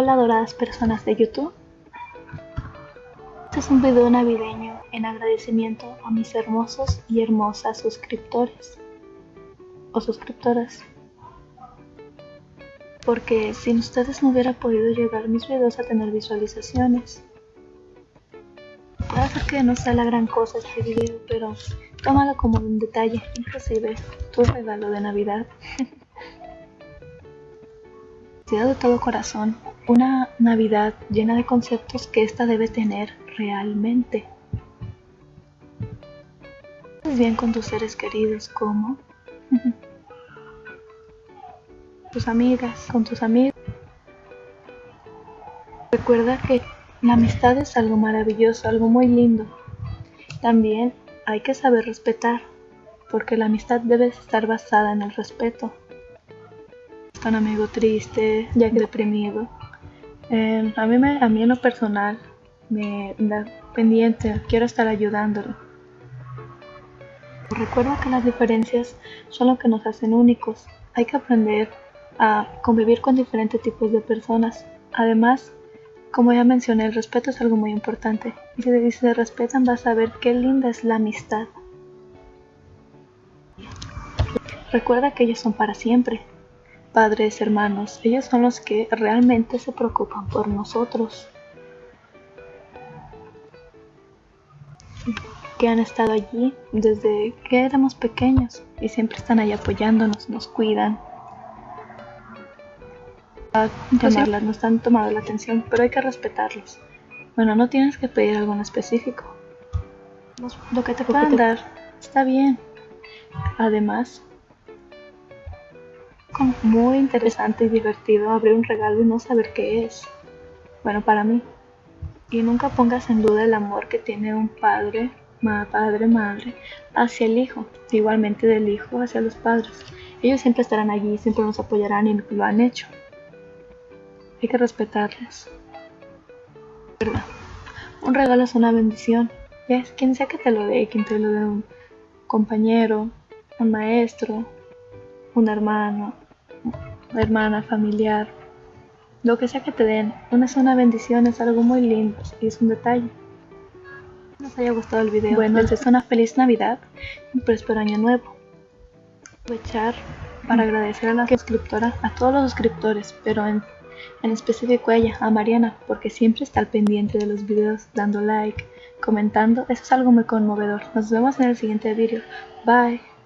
Hola adoradas personas de YouTube. Este es un video navideño en agradecimiento a mis hermosos y hermosas suscriptores o suscriptoras. Porque sin ustedes no hubiera podido llegar mis videos a tener visualizaciones. Puede que no sea la gran cosa este video, pero tómalo como un detalle, inclusive tu regalo de Navidad. De todo corazón una Navidad llena de conceptos que ésta debe tener realmente. Bien con tus seres queridos como tus amigas, con tus amigos. Recuerda que la amistad es algo maravilloso, algo muy lindo. También hay que saber respetar, porque la amistad debe estar basada en el respeto un amigo triste, ya que deprimido. Eh, a, mí me, a mí en lo personal me da pendiente, quiero estar ayudándolo. Recuerda que las diferencias son lo que nos hacen únicos. Hay que aprender a convivir con diferentes tipos de personas. Además, como ya mencioné, el respeto es algo muy importante. Y si se respetan vas a ver qué linda es la amistad. Recuerda que ellos son para siempre padres, hermanos, ellos son los que realmente se preocupan por nosotros. Que han estado allí desde que éramos pequeños y siempre están ahí apoyándonos, nos cuidan. A llamarlas, nos han tomado la atención, pero hay que respetarlos. Bueno, no tienes que pedir algo en específico. Lo que te puedan dar está bien. Además, muy interesante y divertido abrir un regalo y no saber qué es. Bueno, para mí. Y nunca pongas en duda el amor que tiene un padre, padre, madre, hacia el hijo, igualmente del hijo hacia los padres. Ellos siempre estarán allí, siempre nos apoyarán y lo han hecho. Hay que respetarles. ¿Verdad? Un regalo es una bendición. Quien sea que te lo dé, quien te lo dé un compañero, un maestro, un hermano, hermana, familiar, lo que sea que te den, una es una bendición, es algo muy lindo y es un detalle. Nos haya gustado el video. Bueno, les deseo una feliz Navidad y un próspero año nuevo. Aprovechar para agradecer a la suscriptora, a todos los suscriptores, pero en, en específico a ella, a Mariana, porque siempre está al pendiente de los videos, dando like, comentando. Eso es algo muy conmovedor. Nos vemos en el siguiente video. Bye.